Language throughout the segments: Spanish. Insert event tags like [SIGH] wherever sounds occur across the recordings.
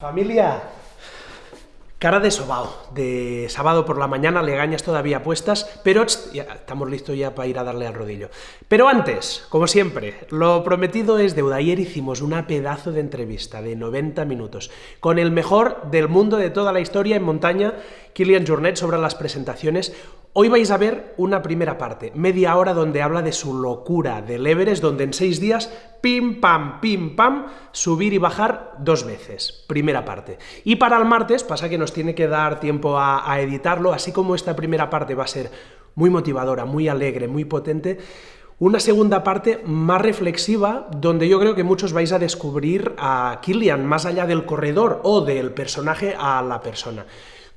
Familia, cara de sobao, de sábado por la mañana, legañas todavía puestas, pero ya, estamos listos ya para ir a darle al rodillo. Pero antes, como siempre, lo prometido es deuda. Ayer hicimos una pedazo de entrevista de 90 minutos con el mejor del mundo de toda la historia en montaña, Kilian Jornet, sobre las presentaciones. Hoy vais a ver una primera parte, media hora donde habla de su locura del Everest, donde en seis días, pim pam, pim pam, subir y bajar dos veces. Primera parte. Y para el martes pasa que nos tiene que dar tiempo a, a editarlo, así como esta primera parte va a ser muy motivadora, muy alegre, muy potente, una segunda parte más reflexiva, donde yo creo que muchos vais a descubrir a Kilian más allá del corredor o del personaje a la persona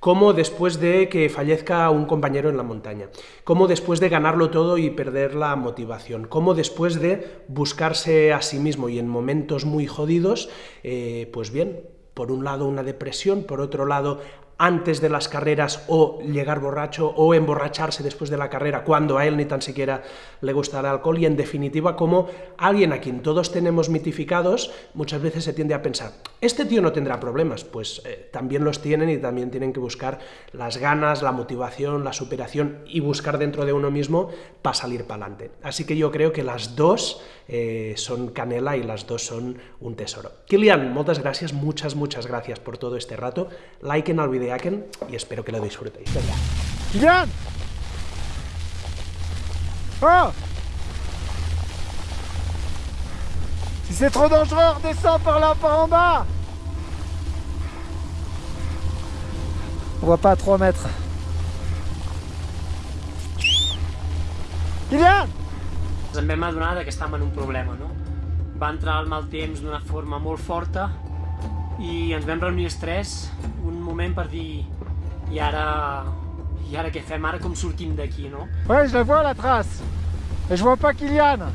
cómo después de que fallezca un compañero en la montaña, cómo después de ganarlo todo y perder la motivación, cómo después de buscarse a sí mismo y en momentos muy jodidos, eh, pues bien, por un lado una depresión, por otro lado antes de las carreras o llegar borracho o emborracharse después de la carrera cuando a él ni tan siquiera le gusta el alcohol. Y en definitiva como alguien a quien todos tenemos mitificados muchas veces se tiende a pensar este tío no tendrá problemas. Pues eh, también los tienen y también tienen que buscar las ganas, la motivación, la superación y buscar dentro de uno mismo para salir para adelante así que yo creo que las dos eh, son canela y las dos son un tesoro. Kilian, muchas gracias, muchas muchas gracias por todo este rato. Like en el video y espero que lo disfrutéis. Venga. Kylian Oh Si c'est trop dangereux, redescends par là, par en bas On voit pas à 3 mètres. Kylian Ens vam adonar que estàvem en un problema, no? Va entrar el mal temps d'una forma molt forta i ens vam reunir els tres un moment per dir i ara, i ara què fem? Ara com sortim d'aquí, no? Ouais, je la vois la trace. Et je vois pas Kylian.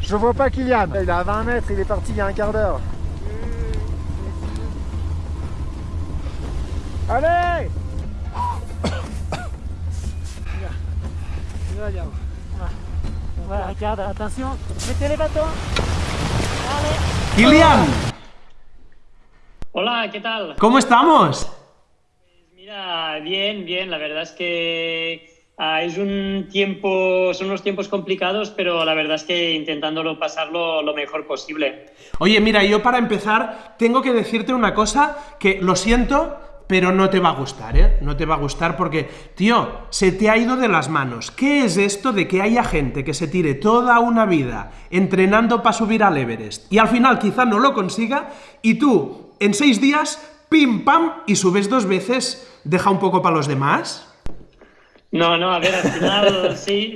Je vois pas Kylian. Il est à 20 mètres, il est parti il y a un quart d'heure. Allez [COUGHS] Voilà, regarde, attention, mettez les bâtons. Allez. Kilian, Hola, ¿qué tal? ¿cómo estamos? Mira, bien, bien, la verdad es que ah, es un tiempo, son unos tiempos complicados, pero la verdad es que intentándolo pasarlo lo mejor posible. Oye, mira, yo para empezar tengo que decirte una cosa que lo siento, pero no te va a gustar, ¿eh? No te va a gustar porque, tío, se te ha ido de las manos. ¿Qué es esto de que haya gente que se tire toda una vida entrenando para subir al Everest y al final quizá no lo consiga y tú, en seis días, pim pam, y subes dos veces, deja un poco para los demás? No, no, a ver, al final [LAUGHS] sí,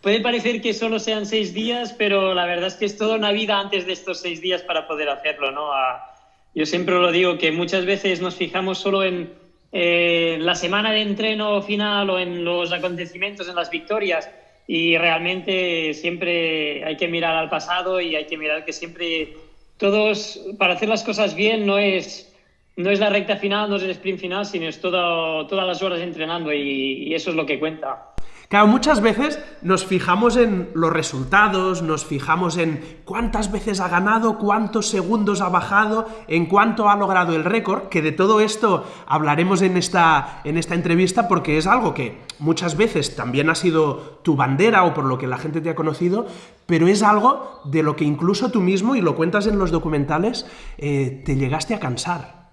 puede parecer que solo sean seis días, pero la verdad es que es toda una vida antes de estos seis días para poder hacerlo, ¿no? A- yo siempre lo digo que muchas veces nos fijamos solo en eh, la semana de entreno final o en los acontecimientos, en las victorias, y realmente siempre hay que mirar al pasado y hay que mirar que siempre todos, para hacer las cosas bien, no es no es la recta final, no es el sprint final, sino es todo, todas las horas entrenando y, y eso es lo que cuenta. Claro, muchas veces nos fijamos en los resultados, nos fijamos en cuántas veces ha ganado, cuántos segundos ha bajado, en cuánto ha logrado el récord, que de todo esto hablaremos en esta, en esta entrevista porque es algo que muchas veces también ha sido tu bandera o por lo que la gente te ha conocido, pero es algo de lo que incluso tú mismo, y lo cuentas en los documentales, eh, te llegaste a cansar.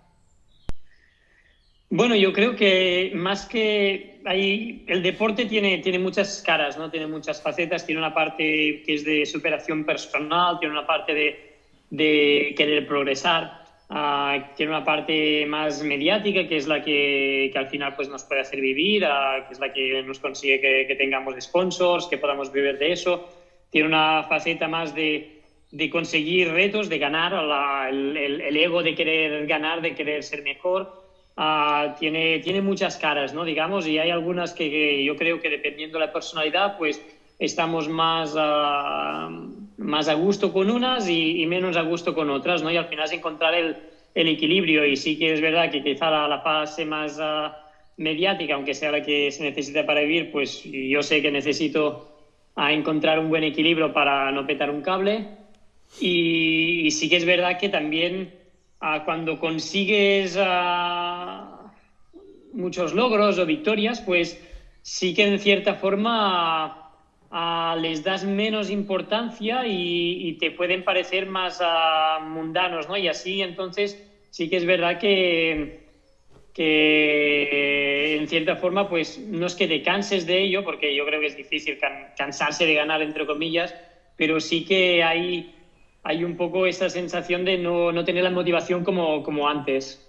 Bueno, yo creo que más que hay, el deporte tiene, tiene muchas caras, ¿no? Tiene muchas facetas, tiene una parte que es de superación personal, tiene una parte de, de querer progresar, ah, tiene una parte más mediática, que es la que, que al final pues, nos puede hacer vivir, ah, que es la que nos consigue que, que tengamos sponsors, que podamos vivir de eso. Tiene una faceta más de, de conseguir retos, de ganar, la- el- el ego de querer ganar, de querer ser mejor. Ah, tiene, tiene muchas caras, ¿no? Digamos, y hay algunas que, que yo creo que dependiendo de la personalidad, pues estamos más, ah, más a gusto con unas y, y menos a gusto con otras, ¿no? Y al final es encontrar el, el equilibrio. Y sí que es verdad que quizá la, la fase más ah, mediática, aunque sea la que se necesita para vivir, pues yo sé que necesito a encontrar un buen equilibrio para no petar un cable. Y, y sí que es verdad que también cuando consigues muchos logros o victorias, pues sí que en cierta forma les das menos importancia y, te pueden parecer más mundanos, ¿no? Y así entonces sí que es verdad que, que en cierta forma pues no es que te canses de ello, porque yo creo que es difícil cansarse de ganar, entre comillas, pero sí que hay, hay un poco esa sensación de no, no tener la motivación como, como antes.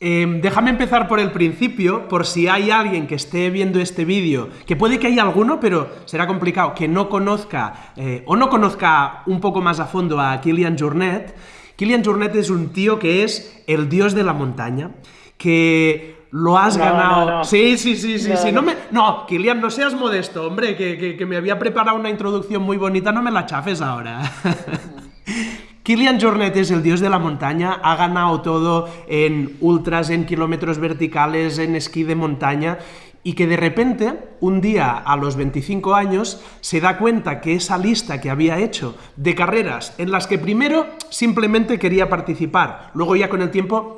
Em, déjame empezar por el principio, por si hay alguien que esté viendo este vídeo, que puede que haya alguno, pero será complicado, que no conozca eh, o no conozca un poco más a fondo a Kilian Jornet. Kilian Jornet es un tío que es el dios de la montaña, que lo has ganado. Sí, sí, sí, sí, sí. No, me... no, Kilian, no seas modesto, hombre, que, que me había preparado una introducción muy bonita, no me la chafes ahora. [LAUGHS] Kilian Jornet es el dios de la montaña, ha ganado todo en ultras, en kilómetros verticales, en esquí de montaña, y que de repente, un día a los 25 años, se da cuenta que esa lista que había hecho de carreras en las que primero simplemente quería participar, luego ya con el tiempo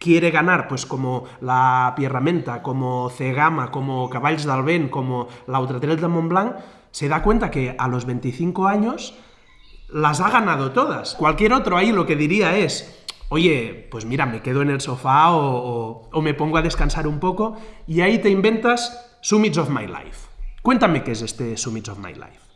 quiere ganar, pues como la Pierramenta, como Cegama, como Caballs del como la Ultratrail de Mont Blanc, se da cuenta que a los 25 años las ha ganado todas. Cualquier otro ahí lo que diría es, oye, pues mira, me quedo en el sofá o, me pongo a descansar un poco y ahí te inventas Summits of My Life. Cuéntame qué es este Summits of My Life.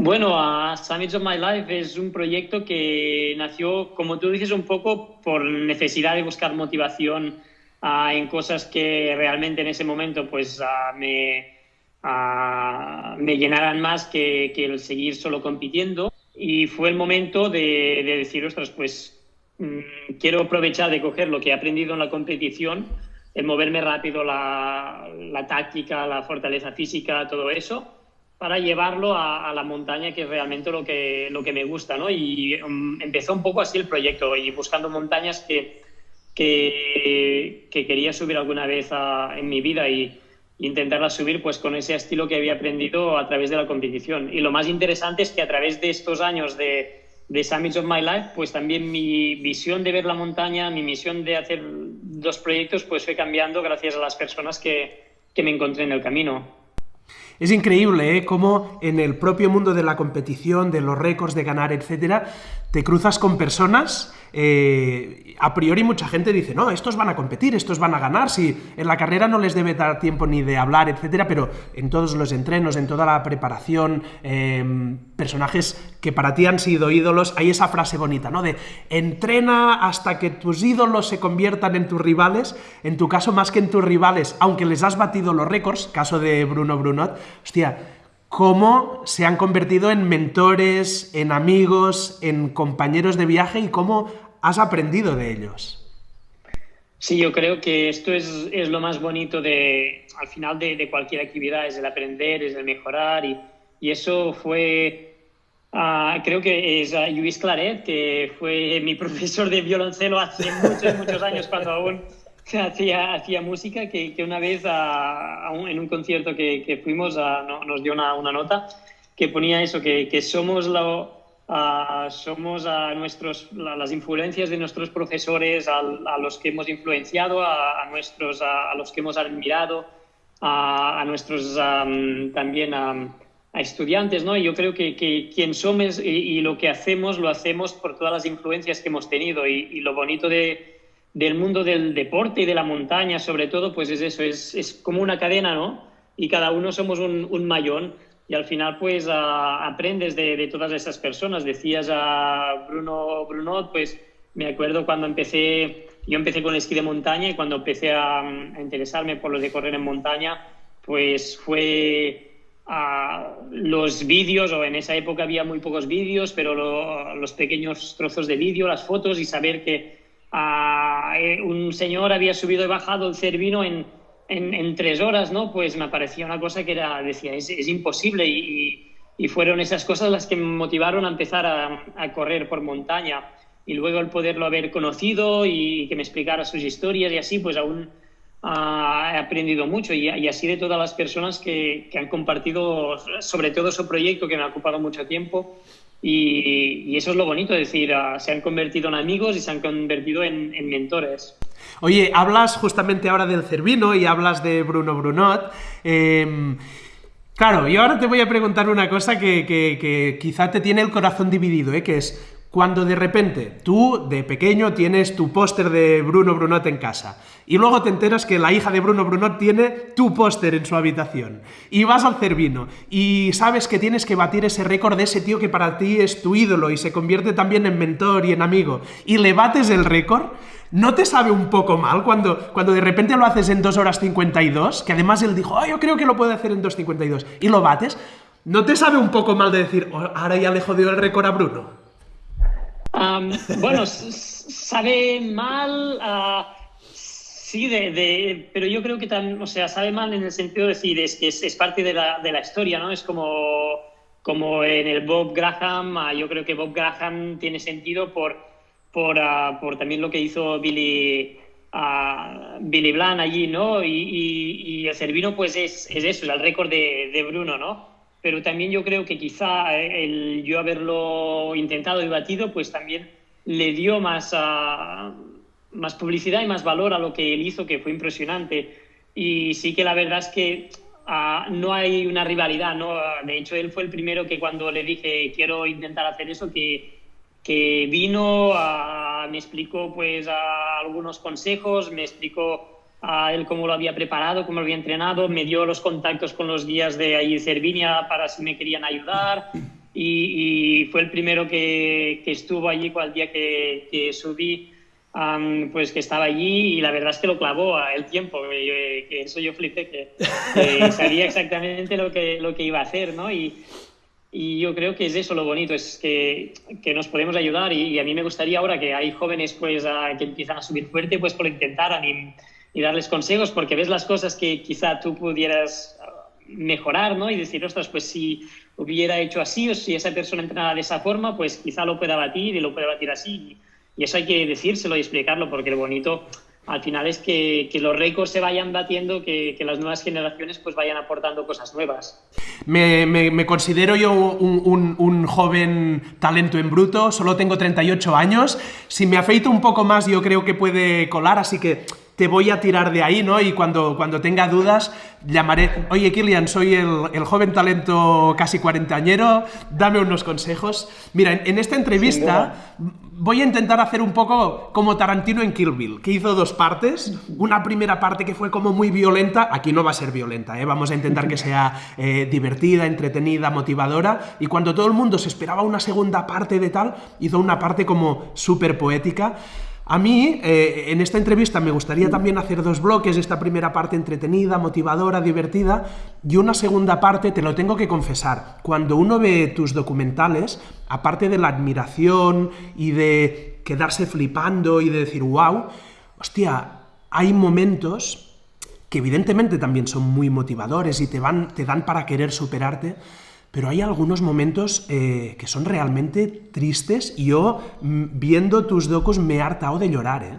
Bueno, Summits of My Life es un proyecto que nació, como tú dices, un poco por necesidad de buscar motivación ah, en cosas que realmente en ese momento pues ah, me, me llenaran más que, el seguir solo compitiendo. Y fue el momento de, decir, ostras, pues mm, quiero aprovechar de coger lo que he aprendido en la competición, el moverme rápido, la, táctica, la fortaleza física, todo eso, para llevarlo a, la montaña, que es realmente lo que, lo que me gusta. ¿no? Y mm, empezó un poco así el proyecto, y buscando montañas que, que, quería subir alguna vez en mi vida. Y, intentarla subir pues con ese estilo que había aprendido a través de la competición. Y lo más interesante es que a través de estos años de, de Summits of My Life, pues también mi visión de ver la montaña, mi misión de hacer dos proyectos, pues fue cambiando gracias a las personas que, que me encontré en el camino. Es increíble ¿eh? cómo en el propio mundo de la competición, de los récords, de ganar, etcétera, te cruzas con personas eh, a priori mucha gente dice, no, estos van a competir, estos van a ganar, si en la carrera no les debe dar tiempo ni de hablar, etcétera, pero en todos los entrenos, en toda la preparación, em, personajes que para ti han sido ídolos, hay esa frase bonita, ¿no? De entrena hasta que tus ídolos se conviertan en tus rivales, en tu caso más que en tus rivales, aunque les has batido los récords, caso de Bruno Brunot, hostia, cómo se han convertido en mentores, en amigos, en compañeros de viaje y cómo has aprendido de ellos. Sí, yo creo que esto es, lo más bonito de, al final de, cualquier actividad, es el aprender, es el mejorar y, eso fue, ah, creo que es Luis Claret, que fue mi profesor de violoncelo hace muchos, muchos años cuando aún hacía, hacía música, que, que una vez en un concierto que, que fuimos nos dio una, una, nota que ponía eso, que, que somos, la, somos a nuestros, las influencias de nuestros profesores, a, los que hemos influenciado, a, nuestros, a, los que hemos admirado, a, nuestros también a, estudiantes, ¿no? Y yo creo que, que quien somos y, lo que hacemos lo hacemos por todas las influencias que hemos tenido y lo bonito de del mundo del deporte y de la montaña, sobre todo, pues es eso, es, es como una cadena, ¿no? Y cada uno somos un, un mayón y al final, pues aprendes de, de, todas esas personas. Decías a Bruno Brunot, pues me acuerdo cuando empecé, yo empecé con el esquí de montaña y cuando empecé a, interesarme por los de correr en montaña, pues fue a los vídeos, o en esa época había muy pocos vídeos, pero los pequeños trozos de vídeo, las fotos y saber que eh, un señor había subido y bajado el Cervino en, en, tres horas, ¿no? Pues me parecía una cosa que era, decía, es, es imposible y, fueron esas cosas las que me motivaron a empezar a, a, correr por montaña y luego el poderlo haber conocido y que me explicara sus historias y así, pues aún ah, he aprendido mucho y, así de todas las personas que, que han compartido sobre todo su proyecto que me ha ocupado mucho tiempo Y, eso es lo bonito, es decir, ah, se han convertido en amigos y se han convertido en, mentores. Oye, hablas justamente ahora del Cervino y hablas de Bruno Brunot. Em, claro, yo ahora te voy a preguntar una cosa que, que quizá te tiene el corazón dividido, ¿eh? que es cuando de repente tú, de pequeño, tienes tu póster de Bruno Brunot en casa y luego te enteras que la hija de Bruno Brunot tiene tu póster en su habitación y vas al Cervino y sabes que tienes que batir ese récord de ese tío que para ti es tu ídolo y se convierte también en mentor y en amigo y le bates el récord, ¿no te sabe un poco mal cuando, cuando de repente lo haces en 2 horas 52? Que además él dijo, yo creo que lo puedo hacer en 2.52 y lo bates. ¿No te sabe un poco mal de decir, oh, ahora ya le jodió el récord a Bruno? Bueno, sabe mal, uh, sí, de, pero yo creo que también, o sea, sabe mal en el sentido de decir, es que es, parte de la, de la, historia, ¿no? Es como, como en el Bob Graham, uh, yo creo que Bob Graham tiene sentido por, por, uh, por también lo que hizo Billy, Billy Blanc allí, ¿no? Y, el Cervino, pues es, es eso, el récord de, de Bruno, ¿no? Pero también yo creo que quizá eh, el yo haberlo intentado y batido, pues también le dio más, ah, más publicidad y más valor a lo que él hizo, que fue impresionante. Y sí que la verdad es que ah, no hay una rivalidad, ¿no? De hecho, él fue el primero que cuando le dije quiero intentar hacer eso, que, que vino, ah, me explicó pues algunos consejos, me explicó a él cómo lo había preparado, cómo lo había entrenado, me dio los contactos con los guías de ahí Cervinia para si me querían ayudar y, fue el primero que, que, estuvo allí cual día que, que subí, pues que estaba allí y la verdad es que lo clavó a el tiempo, que, eso yo flipé, que, [LAUGHS] sabía exactamente lo que, lo que iba a hacer, ¿no? Y, y yo creo que es eso lo bonito, es que, que nos podemos ayudar y, a mí me gustaría ahora que hay jóvenes pues que empiezan a subir fuerte, pues por intentar animar y darles consejos porque ves las cosas que quizá tú pudieras mejorar, ¿no? Y decir, ostras, pues si hubiera hecho así o si esa persona entrenaba de esa forma, pues quizá lo pueda batir y lo pueda batir así. Y eso hay que decírselo y explicarlo porque lo bonito al final es que, que los récords se vayan batiendo, que, que, las nuevas generaciones pues vayan aportando cosas nuevas. Me, me, me considero yo un, un, un, joven talento en bruto, solo tengo 38 años. Si me afeito un poco más yo creo que puede colar, así que te voy a tirar de ahí, ¿no? Y cuando, cuando tenga dudas, llamaré, oye Kilian, soy el, el joven talento casi cuarentañero, dame unos consejos. Mira, en, esta entrevista voy a intentar hacer un poco como Tarantino en Kill Bill, que hizo dos partes. Una primera parte que fue como muy violenta, aquí no va a ser violenta, ¿eh? vamos a intentar que sea eh, divertida, entretenida, motivadora. Y cuando todo el mundo se esperaba una segunda parte de tal, hizo una parte como súper poética. A mí, eh, en esta entrevista me gustaría también hacer dos bloques, esta primera parte entretenida, motivadora, divertida, y una segunda parte, te lo tengo que confesar, cuando uno ve tus documentales, aparte de la admiración y de quedarse flipando y de decir, wow, hostia, hay momentos que evidentemente también son muy motivadores y te, van, te dan para querer superarte, pero hay algunos momentos eh, que son realmente tristes y yo, mm, viendo tus docos, me he hartado de llorar, ¿eh?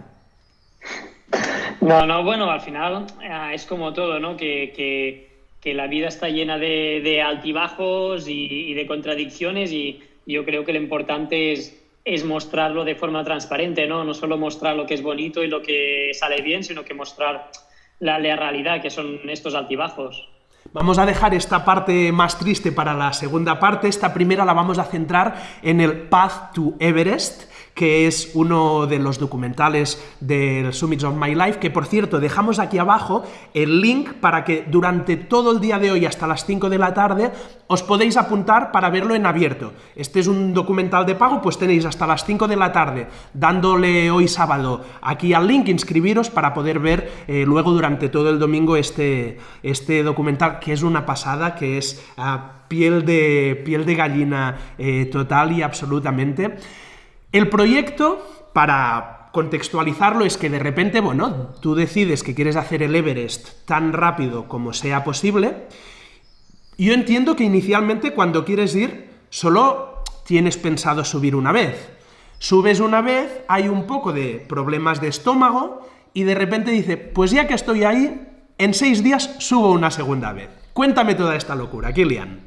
No, no, bueno, al final eh, es como todo, ¿no? Que, que, que, la vida está llena de, de altibajos y, y, de contradicciones y yo creo que lo importante es, es mostrarlo de forma transparente, ¿no? No solo mostrar lo que es bonito y lo que sale bien, sino que mostrar la, la realidad, que son estos altibajos. Vamos a dejar esta parte más triste para la segunda parte. Esta primera la vamos a centrar en el Path to Everest, que es uno de los documentales del Summits of My Life, que por cierto dejamos aquí abajo el link para que durante todo el día de hoy hasta las 5 de la tarde os podéis apuntar para verlo en abierto. Este es un documental de pago, pues tenéis hasta las 5 de la tarde dándole hoy sábado aquí al link, inscribiros para poder ver eh, luego durante todo el domingo este, este documental, que es una pasada, que es uh, piel, de, piel de gallina eh, total y absolutamente. El proyecto, para contextualizarlo, es que de repente, bueno, tú decides que quieres hacer el Everest tan rápido como sea posible. Yo entiendo que inicialmente cuando quieres ir, solo tienes pensado subir una vez. Subes una vez, hay un poco de problemas de estómago y de repente dice, pues ya que estoy ahí, en seis días subo una segunda vez. Cuéntame toda esta locura, Kilian.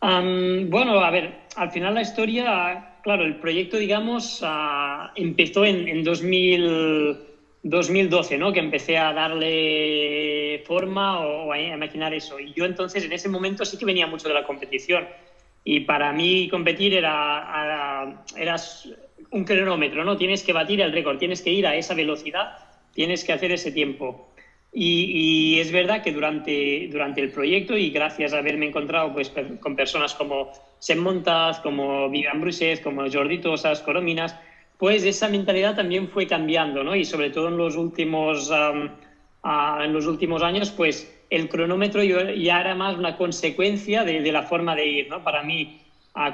bueno, a ver, al final la historia, claro, el proyecto, digamos, empezó en, en 2012, ¿no? Que empecé a darle forma o, a imaginar eso. Y yo entonces, en ese momento, sí que venía mucho de la competición. Y para mí competir era, era un cronómetro, ¿no? Tienes que batir el récord, tienes que ir a esa velocidad, tienes que hacer ese tiempo. Y, es verdad que durante, durante el proyecto y gracias a haberme encontrado pues, con personas como Sem como Vivian Bruset, como Jordi Tosas, Corominas, pues esa mentalidad también fue cambiando, ¿no? Y sobre todo en los últimos, en los últimos años, pues el cronómetro ya era más una consecuencia de, de la forma de ir, ¿no? Para mí,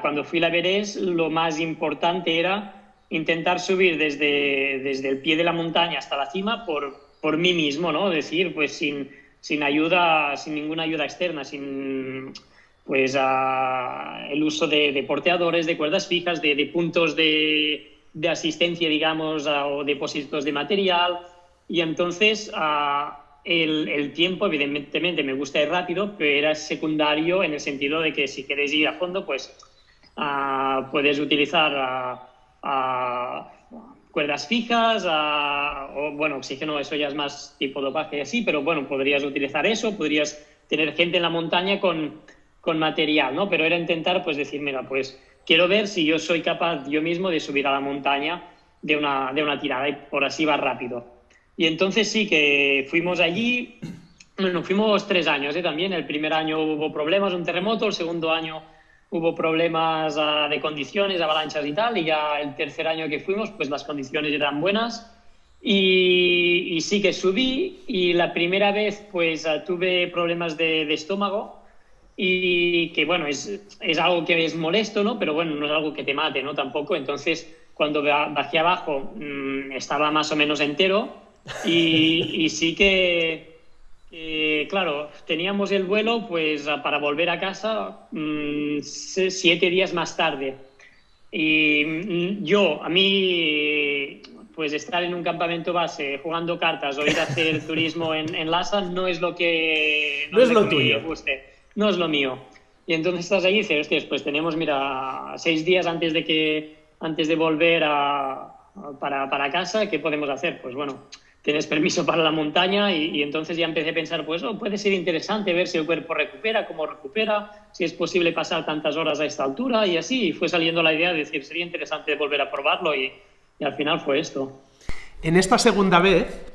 cuando fui a la Everest, lo más importante era intentar subir desde, desde el pie de la montaña hasta la cima por, por mí mismo, ¿no? Decir, pues sin, sin ayuda, sin ninguna ayuda externa, sin pues el uso de, porteadores, de cuerdas fijas, de, puntos de, de, asistencia, digamos, o depósitos de material. Y entonces el, el, tiempo, evidentemente, me gusta ir rápido, pero era secundario en el sentido de que si quieres ir a fondo, pues puedes utilizar cuerdas fijas, o bueno, oxígeno, eso ya es más tipo dopaje y así, pero bueno, podrías utilizar eso, podrías tener gente en la montaña con, con material, ¿no? Pero era intentar, pues decir, mira, pues quiero ver si yo soy capaz yo mismo de subir a la montaña de una, de una tirada y por así va rápido. Y entonces sí que fuimos allí, bueno, fuimos tres años ¿eh? también, el primer año hubo problemas, un terremoto, el segundo año hubo problemas ah, de condiciones, avalanchas y tal, y ya el tercer año que fuimos, pues las condiciones eran buenas. Y, sí que subí y la primera vez pues ah, tuve problemas de, estómago y que bueno, es, es, algo que es molesto, ¿no? Pero bueno, no es algo que te mate, ¿no? Tampoco. Entonces, cuando bajé abajo mmm, estaba más o menos entero y, y sí que eh, claro, teníamos el vuelo pues para volver a casa mm, siete días más tarde. Y mm, yo, a mí, pues estar en un campamento base jugando cartas o ir a hacer [LAUGHS] turismo en, en Lhasa no es lo que... No, es lo tuyo. no es lo mío. Y entonces estás ahí y dices, hostias, pues tenemos, mira, seis días antes de que antes de volver a, para, para casa, ¿qué podemos hacer? Pues bueno, tienes permiso para la montaña y, entonces ya empecé a pensar, pues oh, puede ser interesante ver si el cuerpo recupera, cómo recupera, si es posible pasar tantas horas a esta altura y así. Y fue saliendo la idea de decir, sería interesante volver a probarlo y, al final fue esto. En esta segunda vez,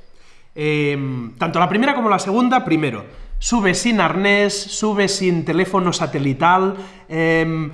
em, tanto la primera como la segunda, primero, sube sin arnés, sube sin teléfono satelital, em,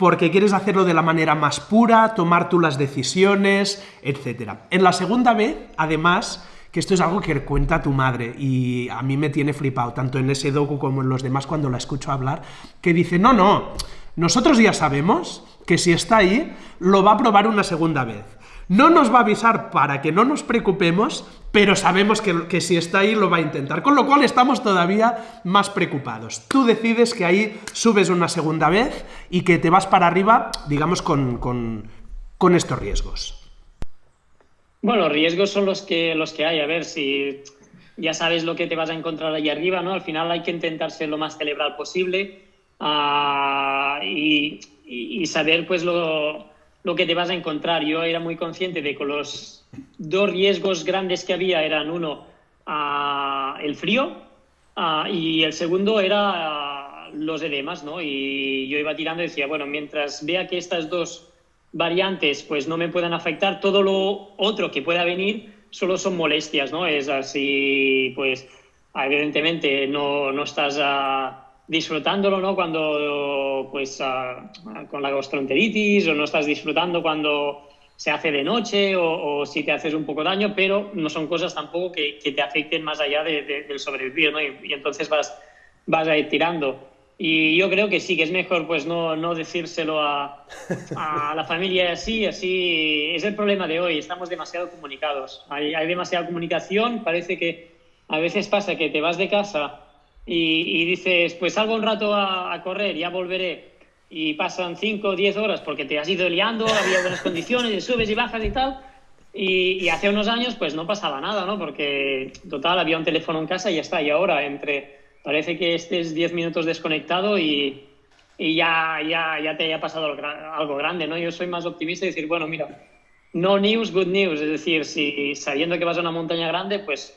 porque quieres hacerlo de la manera más pura, tomar tú las decisiones, etc. En la segunda vez, además, que esto es algo que cuenta tu madre y a mí me tiene flipado, tanto en ese docu como en los demás cuando la escucho hablar, que dice, no, no, nosotros ya sabemos que si está ahí, lo va a probar una segunda vez. No nos va a avisar para que no nos preocupemos, pero sabemos que, si está ahí lo va a intentar. Con lo cual estamos todavía más preocupados. Tú decides que ahí subes una segunda vez y que te vas para arriba, digamos, con, con, estos riesgos. Bueno, riesgos son los que, los que hay. A ver, si ya sabes lo que te vas a encontrar ahí arriba, ¿no? Al final hay que intentar ser lo más cerebral posible ah, y, y, saber, pues, lo, lo que te vas a encontrar. Yo era muy consciente de que los dos riesgos grandes que había eran uno, el frío y el segundo era los edemas, ¿no? Y yo iba tirando y decía, bueno, mientras vea que estas dos variantes pues no me puedan afectar, todo lo otro que pueda venir solo son molestias, ¿no? Es así, pues evidentemente no, no estás disfrutándolo, ¿no? Cuando, pues, ah, con la gastroenteritis o no estás disfrutando cuando se hace de noche o, si te haces un poco daño, pero no son cosas tampoco que, que te afecten más allá de, del sobrevivir, ¿no? Y, entonces vas, vas a ir tirando. Y yo creo que sí, que es mejor pues no, no decírselo a, la familia así, así es el problema de hoy, estamos demasiado comunicados, hay demasiada comunicación, parece que a veces pasa que te vas de casa y, dices, pues salgo un rato a, correr, ya volveré, y pasan 5 o 10 horas porque te has ido liando, había buenas condiciones, subes y bajas y tal, y, hace unos años pues no pasaba nada, ¿no? Porque total había un teléfono en casa y ya está, y ahora entre, parece que estés 10 minutos desconectado y, y ya, ya, ya te haya pasado algo grande, ¿no? Yo soy más optimista y decir, bueno, mira, no news, good news, es decir, si sabiendo que vas a una montaña grande, pues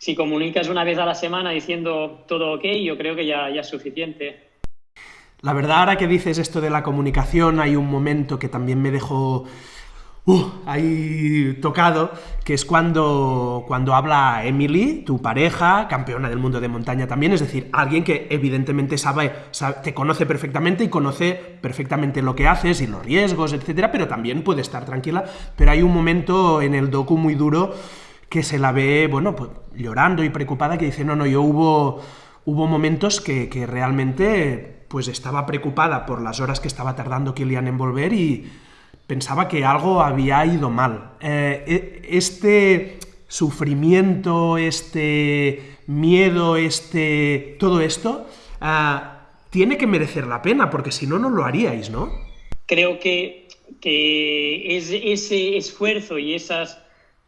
si comunicas una vez a la semana diciendo todo ok, yo creo que ya, ya es suficiente. La verdad, ahora que dices esto de la comunicación, hay un momento que también me dejó uh, ahí tocado, que es cuando, cuando habla Emily, tu pareja, campeona del mundo de montaña también, es decir, alguien que evidentemente sabe, te conoce perfectamente y conoce perfectamente lo que haces y los riesgos, etcétera, pero también puede estar tranquila, pero hay un momento en el docu muy duro que se la ve, bueno, pues, llorando y preocupada, que dice, no, no, yo hubo, hubo momentos que, que realmente pues estaba preocupada por las horas que estaba tardando Kilian en volver y pensaba que algo había ido mal. Eh, e, este sufrimiento, este miedo, este todo esto, ah, tiene que merecer la pena, porque si no, no lo haríais, ¿no? Creo que, que es ese esfuerzo y esas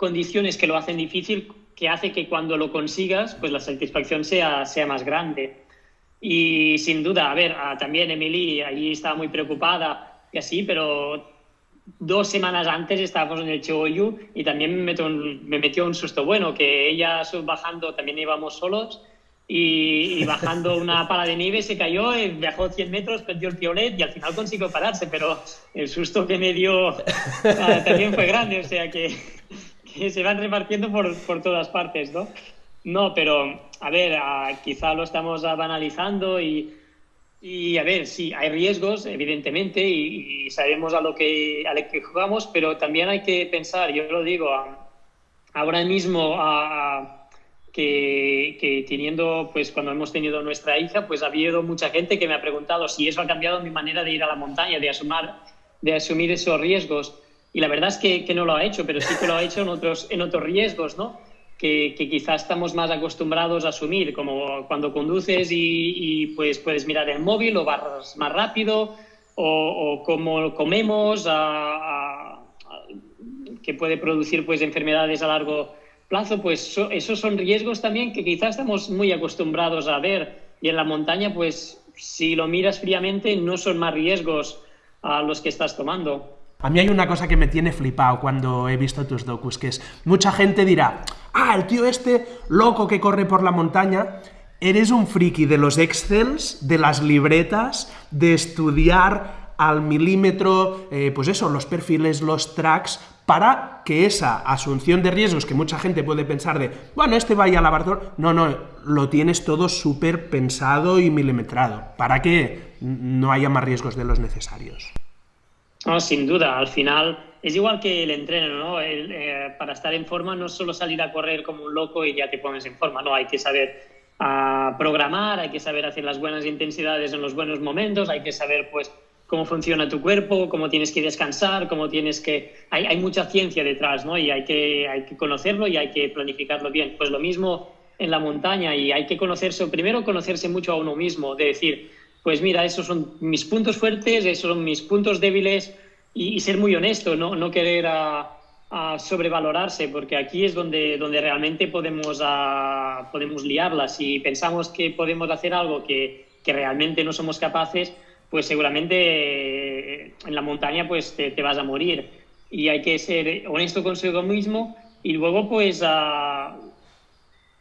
condiciones que lo hacen difícil que hace que cuando lo consigas, pues la satisfacción sea, sea más grande. Y sin duda, a ver, ah, también Emily allí estaba muy preocupada y así, pero dos semanas antes estábamos en el Choyu y también me metió, un, me metió un susto bueno, que ella bajando, también íbamos solos, y, [LAUGHS] bajando una pala de nieve se cayó, y viajó 100 metros, perdió el piolet y al final consiguió pararse, pero el susto que me dio ah, también fue grande, o sea que, que [LAUGHS] se van repartiendo por, por, todas partes, ¿no? No, pero a ver, ah, quizá lo estamos banalizando y y a ver, sí, hay riesgos, evidentemente, y, sabemos a lo, que, a lo que jugamos, pero también hay que pensar, yo lo digo, ahora mismo que, que, teniendo, pues cuando hemos tenido nuestra hija, pues ha habido mucha gente que me ha preguntado si eso ha cambiado mi manera de ir a la montaña, de asumir, de asumir esos riesgos. Y la verdad es que, que no lo ha hecho, pero sí que lo ha hecho en otros, en otros riesgos, ¿no? que, quizás estamos más acostumbrados a asumir, como cuando conduces y, pues puedes mirar el móvil o vas más rápido, o, como comemos, que puede producir pues enfermedades a largo plazo, pues esos son riesgos también que quizás estamos muy acostumbrados a ver. Y en la montaña, pues si lo miras fríamente, no son más riesgos a los que estás tomando. A mí hay una cosa que me tiene flipado cuando he visto tus docus, que es, mucha gente dirá, ah, el tío este loco que corre por la montaña, eres un friki de los excels, de las libretas, de estudiar al milímetro, eh, pues eso, los perfiles, los tracks, para que esa asunción de riesgos que mucha gente puede pensar de, bueno, este vaya a lavar no, no, lo tienes todo súper pensado y milimetrado, para que no haya más riesgos de los necesarios. No, sin duda, al final es igual que el entreno, ¿no? Eh, para estar en forma no es solo salir a correr como un loco y ya te pones en forma, no, hay que saber ah, programar, hay que saber hacer las buenas intensidades en los buenos momentos, hay que saber pues cómo funciona tu cuerpo, cómo tienes que descansar, cómo tienes que... Hay, hay mucha ciencia detrás, ¿no? Y hay que, hay que conocerlo y hay que planificarlo bien. Pues lo mismo en la montaña y hay que conocerse, primero conocerse mucho a uno mismo, de decir, pues mira, esos son mis puntos fuertes, esos son mis puntos débiles y, ser muy honesto, no, no querer a, sobrevalorarse, porque aquí es donde, donde realmente podemos, a, podemos liarla. Si pensamos que podemos hacer algo que, que realmente no somos capaces, pues seguramente eh, en la montaña pues te, vas a morir. Y hay que ser honesto consigo mismo y luego pues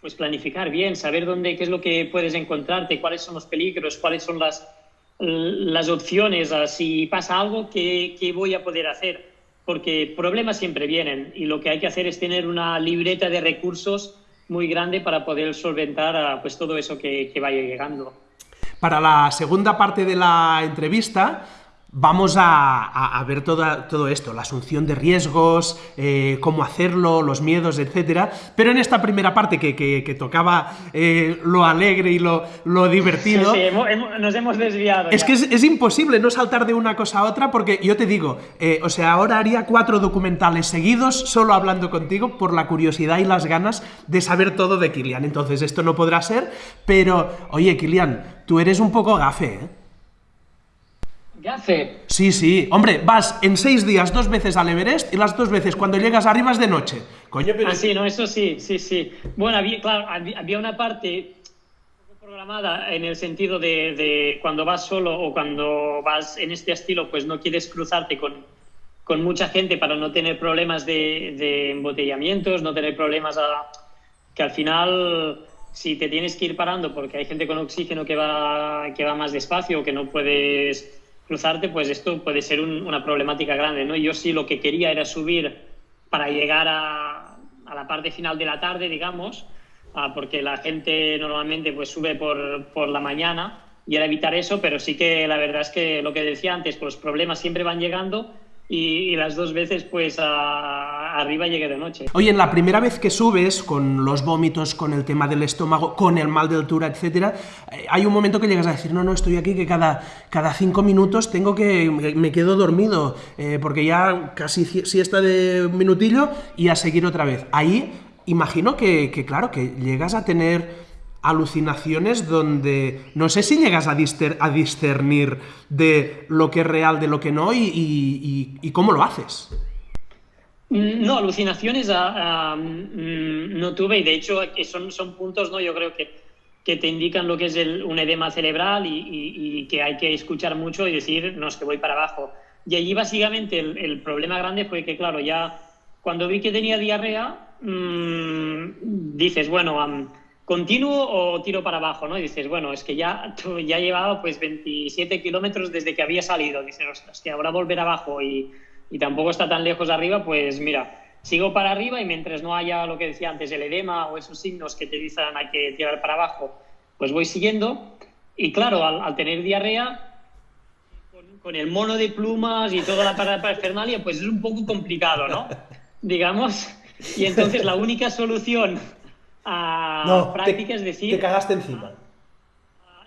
pues planificar bien, saber dónde, qué es lo que puedes encontrarte, cuáles son los peligros, cuáles son las, las opciones, si pasa algo, ¿qué, ¿qué, voy a poder hacer? Porque problemas siempre vienen y lo que hay que hacer es tener una libreta de recursos muy grande para poder solventar pues, todo eso que, que vaya llegando. Para la segunda parte de la entrevista, Vamos a, ver todo esto, la asunción de riesgos, eh, cómo hacerlo, los miedos, etcétera. Pero en esta primera parte que, tocaba eh, lo alegre y lo, divertido... Sí, nos hemos desviado. Es que es, imposible no saltar de una cosa a otra porque yo te digo, eh, o sea, ahora haría cuatro documentales seguidos solo hablando contigo por la curiosidad y las ganas de saber todo de Kilian. Entonces esto no podrá ser, pero oye, Kilian, tú eres un poco gafe, ¿eh? Hace? Sí, sí. Hombre, vas en seis días dos veces al Everest y las dos veces cuando llegas arriba es de noche. Coño, pero... Ah, sí, no, eso sí, sí, sí. Bueno, había, claro, había una parte programada en el sentido de, de, cuando vas solo o cuando vas en este estilo, pues no quieres cruzarte con, con mucha gente para no tener problemas de, de embotellamientos, no tener problemas a, que al final si te tienes que ir parando porque hay gente con oxígeno que va, que va más despacio o que no puedes cruzarte, pues esto puede ser un, una problemática grande, ¿no? Yo sí lo que quería era subir para llegar a, a la parte final de la tarde, digamos, ah, porque la gente normalmente pues sube por, por la mañana y era evitar eso, pero sí que la verdad es que lo que decía antes, pues los problemas siempre van llegando y, las dos veces pues a, arriba llegué de noche. Oye, en la primera vez que subes, con los vómitos, con el tema del estómago, con el mal de altura, etcétera, eh, hay un momento que llegas a decir, no, no, estoy aquí que cada, cada cinco minutos tengo que, me quedo dormido, eh, porque ya casi siesta de un minutillo y a seguir otra vez. Ahí imagino que, que claro, que llegas a tener alucinaciones donde no sé si llegas a, discer, a, discernir de lo que es real de lo que no y, cómo lo haces. Mm, no, alucinaciones uh, um, no tuve y de hecho son, son puntos, ¿no? Yo creo que, que te indican lo que es un edema cerebral y, que hay que escuchar mucho y decir, no, es que voy para abajo. Y allí básicamente el, problema grande fue que, claro, ya cuando vi que tenía diarrea, mmm, dices, bueno, ¿continuo o tiro para abajo? ¿no? Y dices, bueno, es que ya, [LAUGHS] ya llevaba pues 27 kilómetros desde que había salido. Dices, ostras, que ahora volver abajo y, y tampoco está tan lejos arriba, pues mira, sigo para arriba y mientras no haya lo que decía antes, el edema o esos signos que te dicen hay que tirar para abajo, pues voy siguiendo. Y claro, al, al tener diarrea, con, con, el mono de plumas y toda la parafernalia, pues es un poco complicado, ¿no? [LAUGHS] Digamos. Y entonces la única solución a no, práctica te, decir... Te cagaste encima.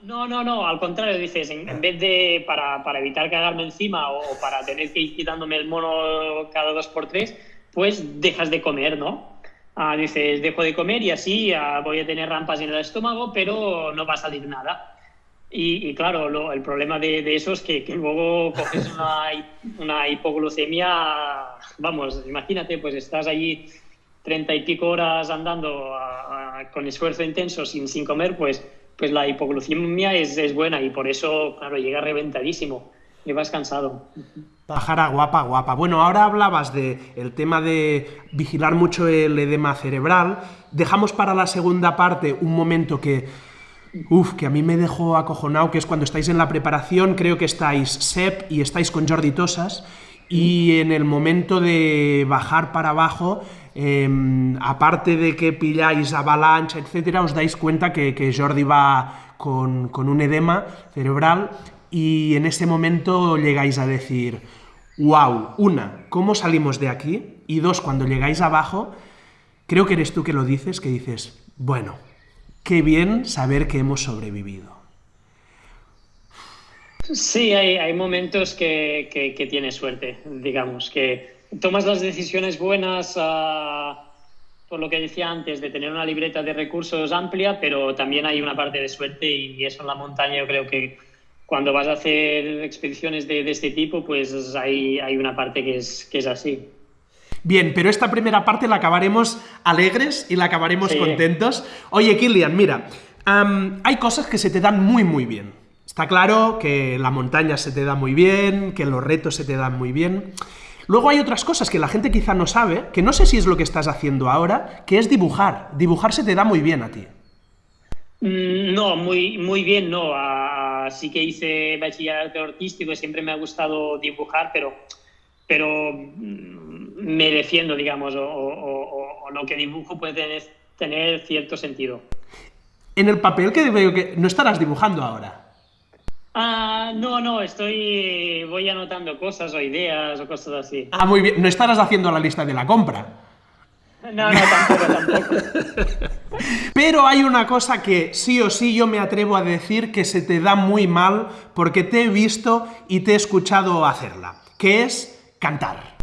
No, no, no, al contrario, dices, en, en vez de para, para, evitar cagarme encima o, o, para tener que ir quitándome el mono cada dos por tres, pues dejas de comer, ¿no? Ah, dices, dejo de comer y así ah, voy a tener rampas en el estómago, pero no va a salir nada. Y, y claro, lo, el problema de, de, eso es que, que luego coges una, una, hipoglucemia, vamos, imagínate, pues estás allí treinta y pico horas andando con esfuerzo intenso sin, sin comer, pues pues la hipoglucemia es, es, buena y por eso, claro, llega reventadísimo, llevas cansado. Pájara guapa, guapa. Bueno, ahora hablabas del el tema de vigilar mucho el edema cerebral. Dejamos para la segunda parte un momento que, uf, que a mí me dejó acojonado, que es cuando estáis en la preparación, creo que estáis Sep y estáis con Jordi Tosas, y en el momento de bajar para abajo eh, aparte de que pilláis avalancha, etcétera, os dais cuenta que, Jordi va con, un edema cerebral y en ese momento llegáis a decir, wow, una, ¿cómo salimos de aquí? Y dos, cuando llegáis abajo, creo que eres tú que lo dices, que dices, bueno, qué bien saber que hemos sobrevivido. Sí, hay, hay momentos que, que, que tienes suerte, digamos, que tomas las decisiones buenas uh, por lo que decía antes, de tener una libreta de recursos amplia, pero también hay una parte de suerte y eso en la montaña yo creo que cuando vas a hacer expediciones de, de este tipo, pues hay, hay una parte que es, que es así. Bien, pero esta primera parte la acabaremos alegres y la acabaremos sí. contentos. Oye, Kilian, mira, um, hay cosas que se te dan muy, muy bien. Está claro que la montaña se te da muy bien, que los retos se te dan muy bien. Luego hay otras cosas que la gente quizá no sabe, que no sé si es lo que estás haciendo ahora, que es dibujar. Dibujar se te da muy bien a ti. Mm, no, muy, muy bien no. Uh, sí que hice bachillerato artístico y siempre me ha gustado dibujar, pero, pero mm, me defiendo, digamos, o, o, o, o, lo que dibujo puede tener, tener cierto sentido. En el papel que veo que no estarás dibujando ahora. Ah, no, no, estoy. Voy anotando cosas o ideas o cosas así. Ah, muy bien. No estarás haciendo la lista de la compra. No, no, tampoco, tampoco. [LAUGHS] Pero hay una cosa que sí o sí yo me atrevo a decir que se te da muy mal porque te he visto y te he escuchado hacerla, que es cantar.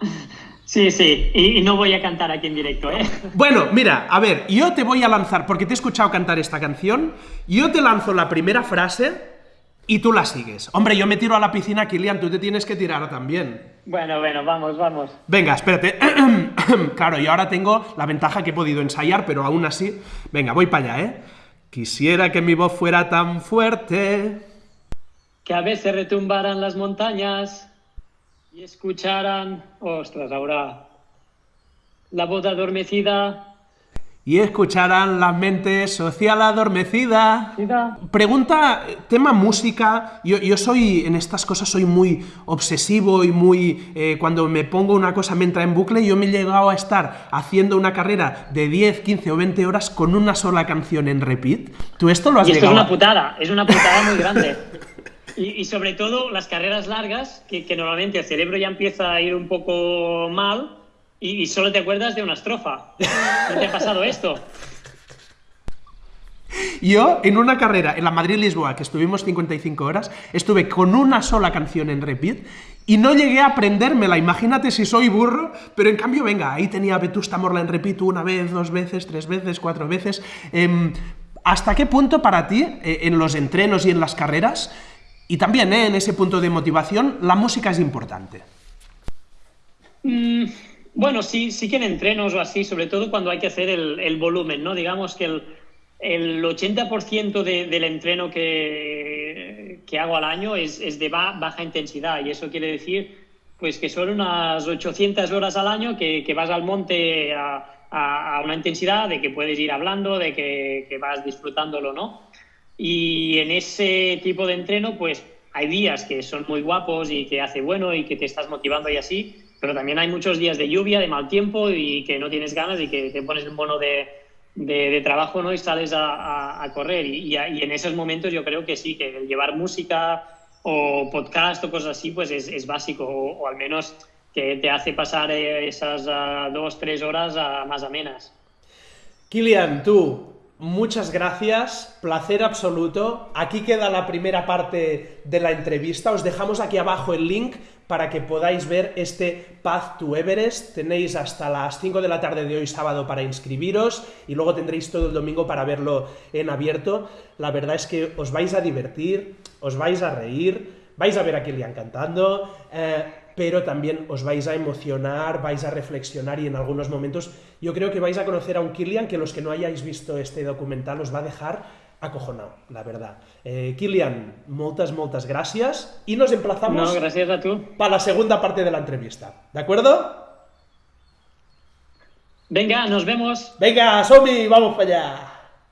[LAUGHS] Sí, sí, y, y, no voy a cantar aquí en directo, ¿eh? Bueno, mira, a ver, yo te voy a lanzar, porque te he escuchado cantar esta canción, yo te lanzo la primera frase y tú la sigues. Hombre, yo me tiro a la piscina, Kilian, tú te tienes que tirar también. Bueno, bueno, vamos, vamos. Venga, espérate. [COUGHS] claro, yo ahora tengo la ventaja que he podido ensayar, pero aún así... Venga, voy para allá, ¿eh? Quisiera que mi voz fuera tan fuerte... Que a veces retumbaran las montañas y escucharan... Ostras, ahora... La voz adormecida y escucharán la mente social adormecida. Pregunta, tema música. Yo, yo, soy, en estas cosas soy muy obsesivo y muy... Eh, cuando me pongo una cosa me entra en bucle, yo me he llegado a estar haciendo una carrera de 10, 15 o 20 horas con una sola canción en repeat. ¿Tú esto lo has y esto es una putada, es una putada muy grande. [LAUGHS] Y, sobre todo las carreras largas, que, que normalmente el cerebro ya empieza a ir un poco mal, y, solo te acuerdas de una estrofa. ¿No te ha pasado esto? Yo, en una carrera, en la Madrid-Lisboa, que estuvimos 55 horas, estuve con una sola canción en repeat y no llegué a aprendérmela. Imagínate si soy burro, pero en cambio, venga, ahí tenía Vetusta Morla en repeat una vez, dos veces, tres veces, cuatro veces. Em, ¿Hasta qué punto para ti, eh, en los entrenos y en las carreras, y también eh, en ese punto de motivación, la música es importante? Mm, bueno, sí, sí que en entrenos o así, sobre todo cuando hay que hacer el, volumen, ¿no? Digamos que el, el 80% del entreno que, que, hago al año es, es de baja intensidad y eso quiere decir pues que son unas 800 horas al año que, que vas al monte a, a, una intensidad de que puedes ir hablando, de que, que, vas disfrutándolo, ¿no? Y en ese tipo de entreno, pues hay días que son muy guapos y que hace bueno y que te estás motivando y así, pero también hay muchos días de lluvia, de mal tiempo y que no tienes ganas y que te pones un bono de, de, trabajo ¿no? y sales a, a, correr. Y, y, en esos momentos yo creo que sí, que llevar música o podcast o cosas así pues es, es básico o, al menos que te hace pasar eh, esas uh, dos, tres horas uh, más amenas. Kilian, tú, Muchas gracias, placer absoluto. Aquí queda la primera parte de la entrevista. Os dejamos aquí abajo el link para que podáis ver este Path to Everest. Tenéis hasta las 5 de la tarde de hoy sábado para inscribiros y luego tendréis todo el domingo para verlo en abierto. La verdad es que os vais a divertir, os vais a reír, vais a ver a Kilian cantando. Eh, pero también os vais a emocionar, vais a reflexionar y en algunos momentos yo creo que vais a conocer a un Kilian que los que no hayáis visto este documental os va a dejar acojonado, la verdad. Eh, Kilian, moltes, moltes gràcies i nos emplazamos no, gràcies a tu. para la segunda parte de la entrevista. ¿De acuerdo? Venga, nos vemos. Venga, Somi, vamos para allá.